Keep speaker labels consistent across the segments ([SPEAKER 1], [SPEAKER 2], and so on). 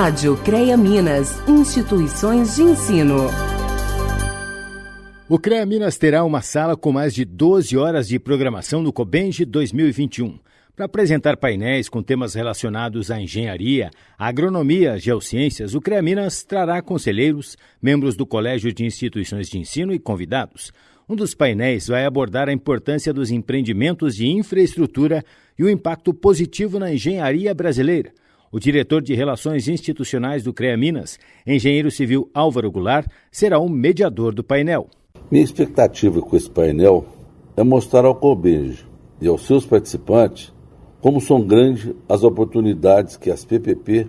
[SPEAKER 1] Rádio CREA Minas, instituições de ensino.
[SPEAKER 2] O CREA Minas terá uma sala com mais de 12 horas de programação no Cobenge 2021 para apresentar painéis com temas relacionados à engenharia, agronomia, geociências, o CREA Minas trará conselheiros, membros do Colégio de Instituições de Ensino e convidados. Um dos painéis vai abordar a importância dos empreendimentos de infraestrutura e o impacto positivo na engenharia brasileira. O diretor de Relações Institucionais do CREA Minas, engenheiro civil Álvaro Goulart, será o mediador do painel.
[SPEAKER 3] Minha expectativa com esse painel é mostrar ao COBENGE e aos seus participantes como são grandes as oportunidades que as PPP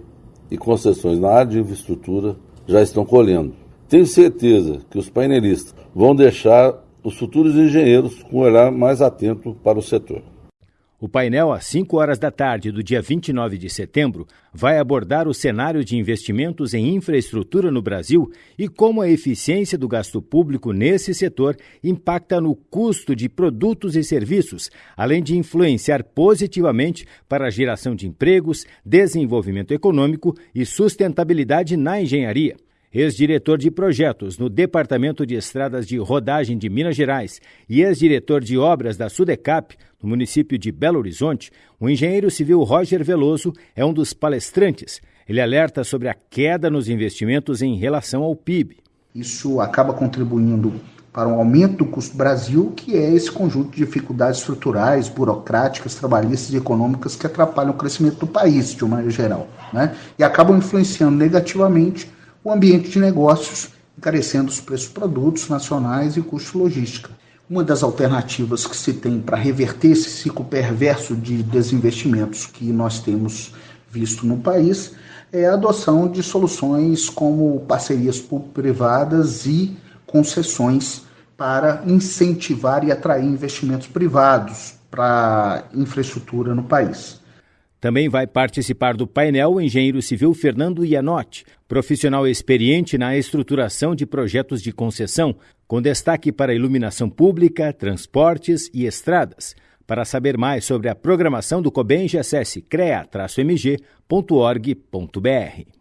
[SPEAKER 3] e concessões na área de infraestrutura já estão colhendo. Tenho certeza que os painelistas vão deixar os futuros engenheiros com um olhar mais atento para o setor.
[SPEAKER 2] O painel, às 5 horas da tarde do dia 29 de setembro, vai abordar o cenário de investimentos em infraestrutura no Brasil e como a eficiência do gasto público nesse setor impacta no custo de produtos e serviços, além de influenciar positivamente para a geração de empregos, desenvolvimento econômico e sustentabilidade na engenharia ex-diretor de projetos no Departamento de Estradas de Rodagem de Minas Gerais e ex-diretor de obras da Sudecap, no município de Belo Horizonte, o engenheiro civil Roger Veloso é um dos palestrantes. Ele alerta sobre a queda nos investimentos em relação ao PIB.
[SPEAKER 4] Isso acaba contribuindo para um aumento do custo do Brasil, que é esse conjunto de dificuldades estruturais, burocráticas, trabalhistas e econômicas que atrapalham o crescimento do país, de uma maneira geral, né? e acabam influenciando negativamente ambiente de negócios, encarecendo os preços de produtos nacionais e custo logística. Uma das alternativas que se tem para reverter esse ciclo perverso de desinvestimentos que nós temos visto no país é a adoção de soluções como parcerias público-privadas e concessões para incentivar e atrair investimentos privados para infraestrutura no país.
[SPEAKER 2] Também vai participar do painel o engenheiro civil Fernando Ianotti, profissional experiente na estruturação de projetos de concessão, com destaque para iluminação pública, transportes e estradas. Para saber mais sobre a programação do COBENGE, acesse crea-mg.org.br.